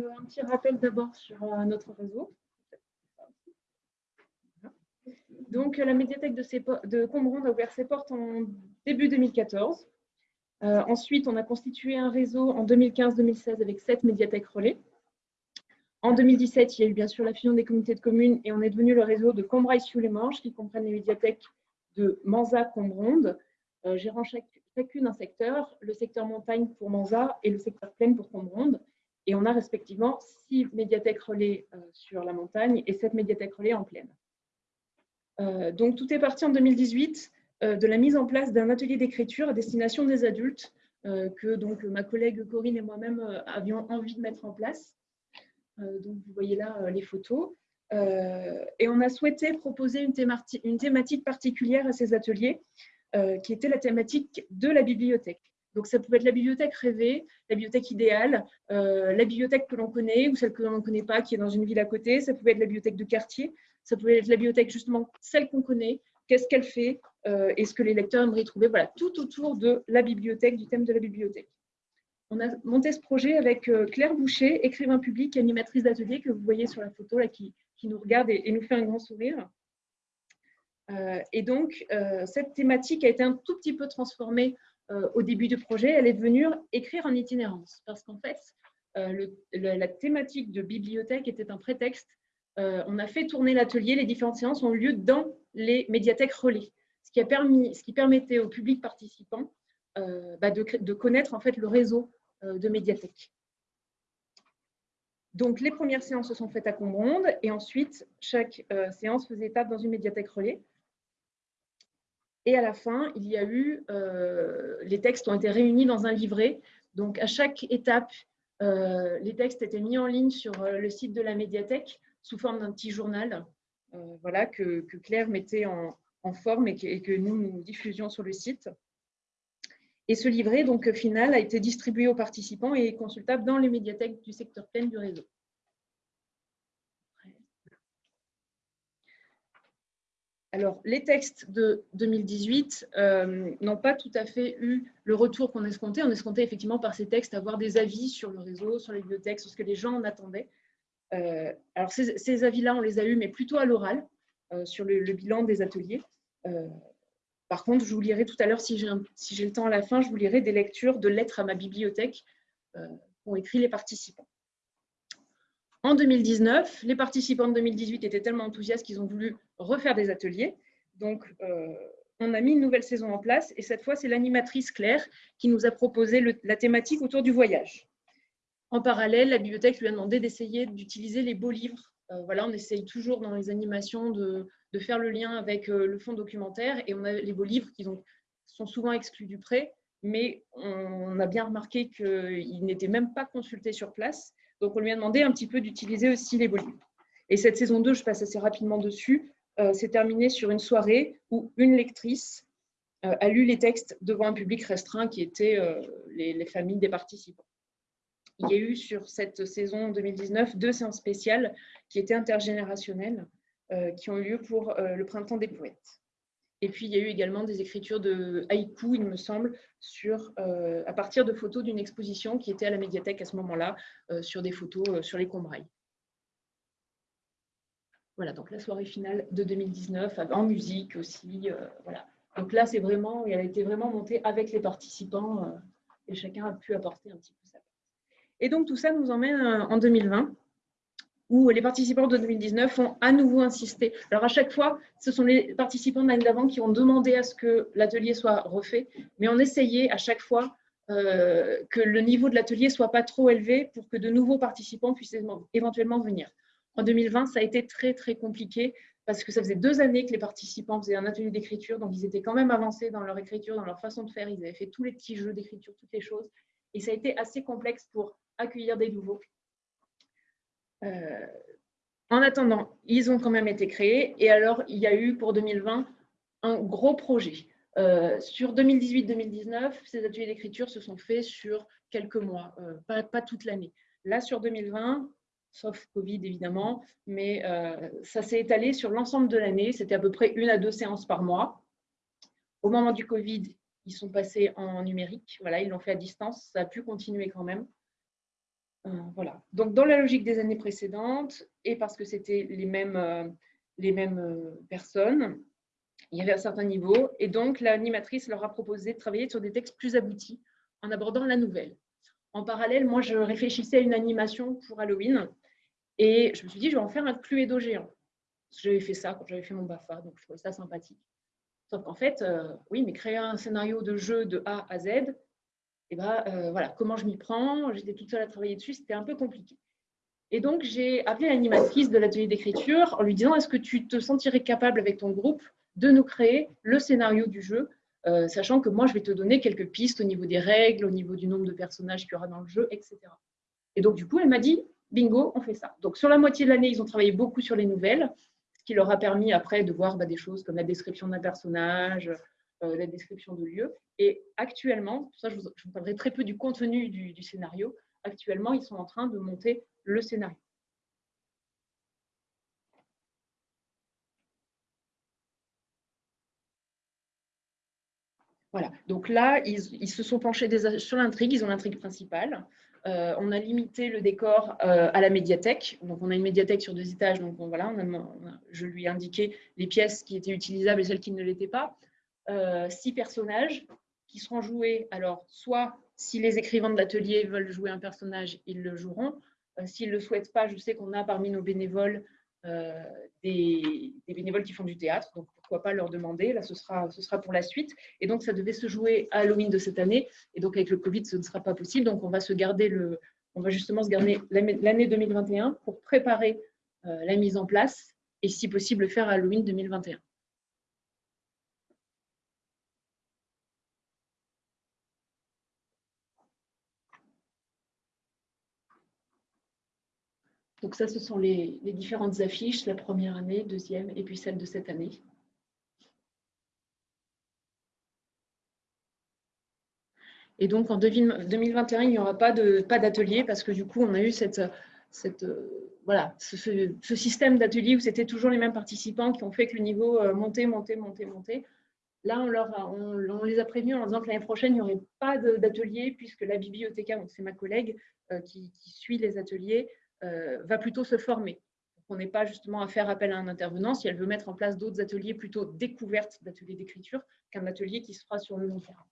donc un petit rappel d'abord sur notre réseau. Donc, la médiathèque de, de Combronde a ouvert ses portes en début 2014. ensuite, on a constitué un réseau en 2015-2016 avec sept médiathèques relais. En 2017, il y a eu bien sûr la fusion des communautés de communes et on est devenu le réseau de Combrailles-sous-les-Manches qui comprennent les médiathèques de Manza-Combronde, euh, gérant chacune un secteur, le secteur montagne pour Manza et le secteur plaine pour Combronde. Et on a respectivement six médiathèques relais euh, sur la montagne et sept médiathèques relais en plaine. Euh, donc tout est parti en 2018 de la mise en place d'un atelier d'écriture à destination des adultes que donc ma collègue Corinne et moi-même avions envie de mettre en place. Euh, donc, vous voyez là euh, les photos. Euh, et on a souhaité proposer une, thématique particulière à ces ateliers, qui était la thématique de la bibliothèque. Donc, ça pouvait être la bibliothèque rêvée, la bibliothèque idéale, la bibliothèque que l'on connaît ou celle que l'on ne connaît pas, qui est dans une ville à côté. Ça pouvait être la bibliothèque de quartier. Ça pouvait être la bibliothèque, justement, celle qu'on connaît. Qu'est-ce qu'elle fait et ce que les lecteurs aimeraient trouver. Voilà, tout autour de la bibliothèque, du thème de la bibliothèque. On a monté ce projet avec euh, Claire Boucher, écrivain public, animatrice d'atelier que vous voyez sur la photo là, qui, nous regarde et, nous fait un grand sourire. Euh, et donc, euh, cette thématique a été un tout petit peu transformée au début du projet. Elle est devenue écrire en itinérance parce qu'en fait, la thématique de bibliothèque était un prétexte. on a fait tourner l'atelier, les différentes séances ont eu lieu dans les médiathèques relais, ce qui, a permis, ce qui permettait au public participant bah, de, connaître en fait le réseau euh, de médiathèque. Donc, les premières séances se sont faites à Combronde et ensuite, chaque euh, séance faisait étape dans une médiathèque relais. Et à la fin, il y a eu, euh, les textes ont été réunis dans un livret. Donc, à chaque étape, les textes étaient mis en ligne sur le site de la médiathèque sous forme d'un petit journal voilà, que, Claire mettait en, forme et que, nous, nous diffusions sur le site. Et ce livret donc, final a été distribué aux participants et consultable dans les médiathèques du secteur plein du réseau. Alors, les textes de 2018 euh, n'ont pas tout à fait eu le retour qu'on escomptait. On escomptait effectivement par ces textes avoir des avis sur le réseau, sur les bibliothèques, sur ce que les gens en attendaient. Euh, alors, ces, avis-là, on les a eus, mais plutôt à l'oral, euh, sur le, bilan des ateliers. Par contre, je vous lirai tout à l'heure, si j'ai le temps à la fin, je vous lirai des lectures de lettres à ma bibliothèque qu'ont écrit les participants. En 2019, les participants de 2018 étaient tellement enthousiastes qu'ils ont voulu refaire des ateliers. Donc, euh, on a mis une nouvelle saison en place et cette fois, c'est l'animatrice Claire qui nous a proposé la thématique autour du voyage. En parallèle, la bibliothèque lui a demandé d'essayer d'utiliser les beaux livres. Euh, voilà, on essaye toujours dans les animations de, faire le lien avec euh, le fonds documentaire. Et on a les beaux livres qui sont souvent exclus du prêt, mais on a bien remarqué qu'ils n'étaient même pas consultés sur place. Donc, on lui a demandé un petit peu d'utiliser aussi les livres. Et cette saison 2, je passe assez rapidement dessus, euh, s'est terminée sur une soirée où une lectrice euh, a lu les textes devant un public restreint qui était les, les, familles des participants. Il y a eu sur cette saison 2019 deux séances spéciales qui étaient intergénérationnelles. Euh, qui ont eu lieu pour euh, le printemps des poètes. Et puis, il y a eu également des écritures de haïku, il me semble, euh, à partir de photos d'une exposition qui était à la médiathèque à ce moment-là, sur des photos sur les Combrailles. Voilà, donc la soirée finale de 2019, en musique aussi. voilà. Donc là, c'est vraiment, elle a été vraiment montée avec les participants et chacun a pu apporter un petit peu sa. Et donc, tout ça nous emmène en 2020 où les participants de 2019 ont à nouveau insisté. Alors à chaque fois, ce sont les participants de l'année d'avant qui ont demandé à ce que l'atelier soit refait, mais on essayait à chaque fois euh, que le niveau de l'atelier soit pas trop élevé pour que de nouveaux participants puissent éventuellement venir. En 2020, ça a été très très compliqué parce que ça faisait deux années que les participants faisaient un atelier d'écriture, donc ils étaient quand même avancés dans leur écriture, dans leur façon de faire, ils avaient fait tous les petits jeux d'écriture, toutes les choses, et ça a été assez complexe pour accueillir des nouveaux. Euh, en attendant, ils ont quand même été créés. Et alors, il y a eu pour 2020 un gros projet. Euh, sur 2018-2019, ces ateliers d'écriture se sont faits sur quelques mois, euh, pas, toute l'année. Là, sur 2020, sauf Covid évidemment, mais ça s'est étalé sur l'ensemble de l'année. C'était à peu près une à deux séances par mois. Au moment du Covid, ils sont passés en numérique. Voilà, ils l'ont fait à distance. Ça a pu continuer quand même. Voilà. Donc, dans la logique des années précédentes, et parce que c'était les mêmes, les mêmes personnes, il y avait un certain niveau. Et donc, l'animatrice leur a proposé de travailler sur des textes plus aboutis en abordant la nouvelle. En parallèle, moi, je réfléchissais à une animation pour Halloween. Et je me suis dit, je vais en faire un Cluedo géant. J'avais fait ça quand j'avais fait mon BAFA, donc je trouvais ça sympathique. Sauf qu'en fait, euh, oui, mais créer un scénario de jeu de A à Z, eh ben, euh, voilà, comment je m'y prends? J'étais toute seule à travailler dessus, c'était un peu compliqué. Et donc, j'ai appelé l'animatrice de l'atelier d'écriture en lui disant, est-ce que tu te sentirais capable avec ton groupe de nous créer le scénario du jeu, euh, sachant que moi, je vais te donner quelques pistes au niveau des règles, au niveau du nombre de personnages qu'il y aura dans le jeu, etc. Et donc, du coup, elle m'a dit, bingo, on fait ça. Donc, sur la moitié de l'année, ils ont travaillé beaucoup sur les nouvelles, ce qui leur a permis après de voir bah, des choses comme la description d'un personnage, euh, la description de lieu. Et actuellement, ça, je vous, parlerai très peu du contenu du scénario, actuellement, ils sont en train de monter le scénario. Voilà, donc là, ils, se sont penchés sur l'intrigue, ils ont l'intrigue principale. Euh, on a limité le décor euh, à la médiathèque. Donc, on a une médiathèque sur deux étages. Donc, voilà, je lui ai indiqué les pièces qui étaient utilisables et celles qui ne l'étaient pas. Euh, six personnages qui seront joués. Alors, soit si les écrivains de l'atelier veulent jouer un personnage, ils le joueront. S'ils ne le souhaitent pas, je sais qu'on a parmi nos bénévoles des, bénévoles qui font du théâtre. Donc, pas leur demander. Là, ce sera, pour la suite. Et donc, ça devait se jouer à Halloween de cette année. Et donc, avec le Covid, ce ne sera pas possible. Donc, on va se garder le, on va justement se garder l'année 2021 pour préparer euh, la mise en place et, si possible, faire Halloween 2021. Donc ça, ce sont les, différentes affiches, la première année, deuxième et puis celle de cette année. Et donc, en 2021, il n'y aura pas d'atelier parce que du coup, on a eu cette, cette, voilà, ce, système d'atelier où c'était toujours les mêmes participants qui ont fait que le niveau euh, montait, montait, montait, montait. Là, on, leur on, les a prévenus en leur disant que l'année prochaine, il n'y aurait pas d'atelier puisque la bibliothécaire, c'est ma collègue euh, qui, suit les ateliers, euh, va plutôt se former. On n'est pas justement à faire appel à un intervenant si elle veut mettre en place d'autres ateliers plutôt découvertes d'ateliers d'écriture qu'un atelier qui se fera sur le long terme.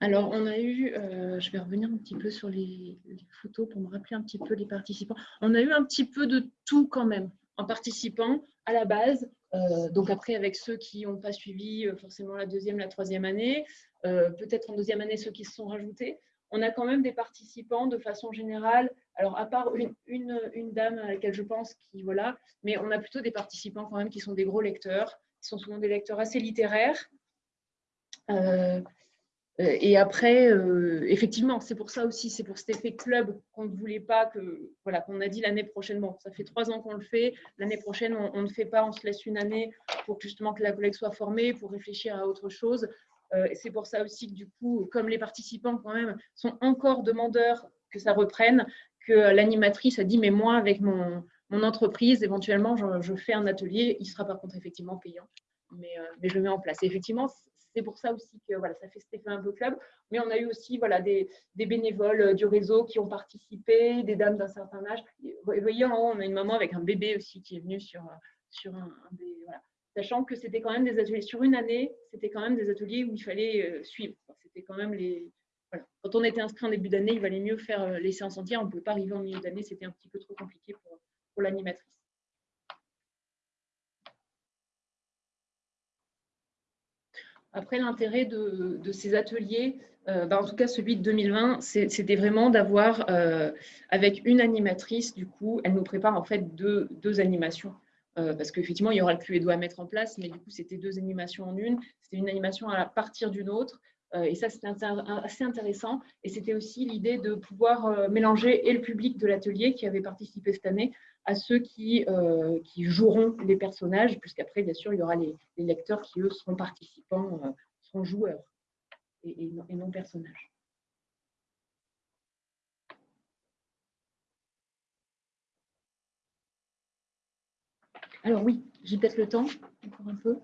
Alors, on a eu, euh, je vais revenir un petit peu sur les, photos pour me rappeler un petit peu les participants. On a eu un petit peu de tout quand même en participant à la base. Euh, donc après, avec ceux qui n'ont pas suivi euh, forcément la deuxième, la troisième année, peut-être en deuxième année ceux qui se sont rajoutés, on a quand même des participants de façon générale. Alors, à part une, une, dame à laquelle je pense qui, voilà, mais on a plutôt des participants quand même qui sont des gros lecteurs, qui sont souvent des lecteurs assez littéraires. Euh, et après, euh, effectivement, c'est pour ça aussi, c'est pour cet effet club qu'on ne voulait pas que, voilà, qu'on a dit l'année prochaine. Bon, ça fait trois ans qu'on le fait. L'année prochaine, on, ne fait pas, on se laisse une année pour justement que la collègue soit formée, pour réfléchir à autre chose. Euh, c'est pour ça aussi que du coup, comme les participants quand même sont encore demandeurs que ça reprenne, que l'animatrice a dit, mais moi, avec mon, entreprise, éventuellement, je, fais un atelier. Il sera par contre effectivement payant, mais, je le mets en place. Effectivement, c'est pour ça aussi que voilà, ça fait cet effet un peu club. Mais on a eu aussi voilà, des, bénévoles euh, du réseau qui ont participé, des dames d'un certain âge. Vous voyez, en haut, on a une maman avec un bébé aussi qui est venue sur, euh, sur un, des. Voilà. Sachant que c'était quand même des ateliers, sur une année, c'était quand même des ateliers où il fallait euh, suivre. C'était quand même les. Voilà. Quand on était inscrit en début d'année, il valait mieux faire les séances entières. On ne pouvait pas arriver en milieu d'année, c'était un petit peu trop compliqué pour, pour l'animatrice. Après, l'intérêt de, ces ateliers, bah, en tout cas, celui de 2020, c'était vraiment d'avoir, avec une animatrice, du coup, elle nous prépare en fait deux, animations. parce qu'effectivement, il y aura le Cluedo à mettre en place, mais du coup, c'était deux animations en une. C'était une animation à partir d'une autre. et ça, c'était assez intéressant. Et c'était aussi l'idée de pouvoir mélanger et le public de l'atelier qui avait participé cette année à ceux qui, qui joueront les personnages, puisqu'après, bien sûr, il y aura les, lecteurs qui, eux, seront participants, seront joueurs et, non, personnage. Alors oui, j'ai peut-être le temps, encore un peu.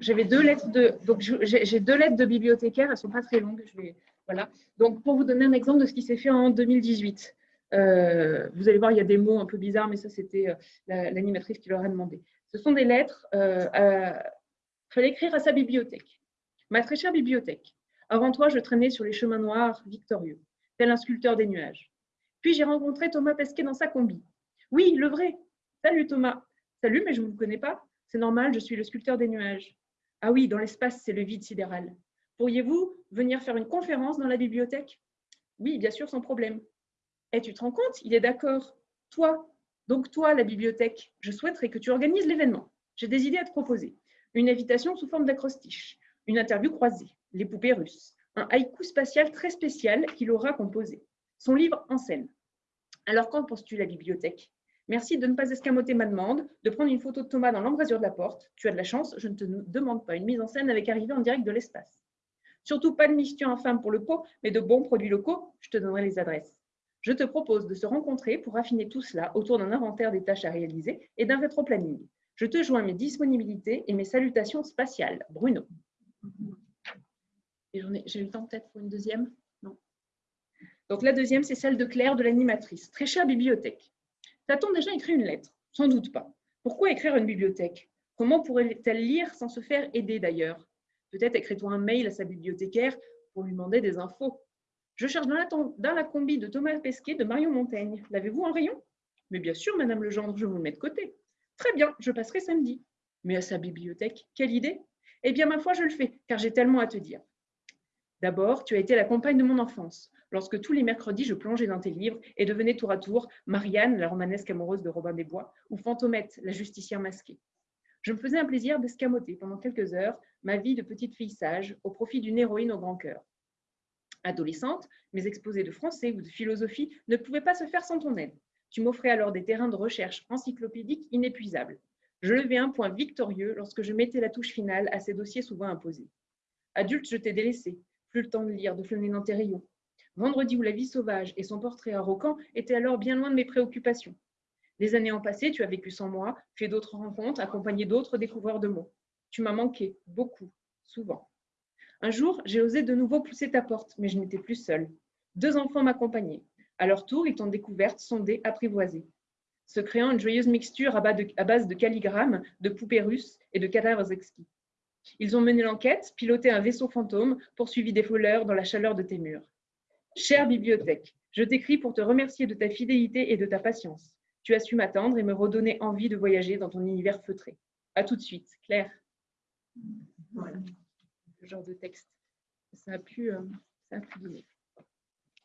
J'avais deux lettres de donc j'ai deux lettres de bibliothécaires, elles sont pas très longues. Je vais voilà. Donc pour vous donner un exemple de ce qui s'est fait en 2018, euh, vous allez voir, il y a des mots un peu bizarres, mais ça c'était euh, l'animatrice qui leur a demandé. Ce sont des lettres. Il euh, fallait écrire à sa bibliothèque. Ma très chère bibliothèque, avant toi, je traînais sur les chemins noirs victorieux, tel un sculpteur des nuages. Puis j'ai rencontré Thomas Pesquet dans sa combi. Oui, le vrai. Salut Thomas. Salut, mais je ne vous connais pas. C'est normal, je suis le sculpteur des nuages. Ah oui, dans l'espace, c'est le vide sidéral. Pourriez-vous venir faire une conférence dans la bibliothèque? Oui, bien sûr, sans problème. Et eh, tu te rends compte, il est d'accord. Toi, donc toi, la bibliothèque, je souhaiterais que tu organises l'événement. J'ai des idées à te proposer. Une invitation sous forme d'acrostiche une interview croisée, Les poupées russes, un haïku spatial très spécial qu'il aura composé, son livre en scène. Alors qu'en penses-tu la bibliothèque? Merci de ne pas escamoter ma demande, de prendre une photo de Thomas dans l'embrasure de la porte. Tu as de la chance, je ne te demande pas une mise en scène avec arrivée en direct de l'espace. Surtout pas de mission infâme pour le pot, mais de bons produits locaux, je te donnerai les adresses. Je te propose de se rencontrer pour affiner tout cela autour d'un inventaire des tâches à réaliser et d'un rétro-planning. Je te joins mes disponibilités et mes salutations spatiales. Bruno. J'ai eu le temps peut-être pour une deuxième? Non. Donc la deuxième, c'est celle de Claire de l'animatrice. Très chère bibliothèque. T'a-t-on déjà écrit une lettre? Sans doute pas. Pourquoi écrire une bibliothèque? Comment pourrait-elle lire sans se faire aider d'ailleurs? Peut-être écris-toi un mail à sa bibliothécaire pour lui demander des infos. Je cherche dans la, combi de Thomas Pesquet de Marion Montaigne. L'avez-vous en rayon? Mais bien sûr, Madame Legendre, je vous le mets de côté. Très bien, je passerai samedi. Mais à sa bibliothèque, quelle idée? Eh bien, ma foi, je le fais, car j'ai tellement à te dire. D'abord, tu as été la compagne de mon enfance, lorsque tous les mercredis, je plongeais dans tes livres et devenais tour à tour Marianne, la romanesque amoureuse de Robin des Bois, ou Fantomette, la justicière masquée. Je me faisais un plaisir d'escamoter pendant quelques heures ma vie de petite fille sage au profit d'une héroïne au grand cœur. Adolescente, mes exposés de français ou de philosophie ne pouvaient pas se faire sans ton aide. Tu m'offrais alors des terrains de recherche encyclopédiques inépuisables. Je levais un point victorieux lorsque je mettais la touche finale à ces dossiers souvent imposés. Adulte, je t'ai délaissé, plus le temps de lire, de flâner dans tes rayons. Vendredi ou la vie sauvage et son portrait arrogant étaient alors bien loin de mes préoccupations. Les années en passé, tu as vécu sans moi, fait d'autres rencontres, accompagné d'autres découvreurs de mots. Tu m'as manqué, beaucoup, souvent. Un jour, j'ai osé de nouveau pousser ta porte, mais je n'étais plus seule. Deux enfants m'accompagnaient. À leur tour, ils t'ont découverte, sondée, apprivoisée se créant une joyeuse mixture à base de calligrammes, de poupées russes et de cadavres exquis. Ils ont mené l'enquête, piloté un vaisseau fantôme, poursuivi des voleurs dans la chaleur de tes murs. Chère bibliothèque, je t'écris pour te remercier de ta fidélité et de ta patience. Tu as su m'attendre et me redonner envie de voyager dans ton univers feutré. À tout de suite, Claire. Genre de texte. Ça a pu, euh, ça a.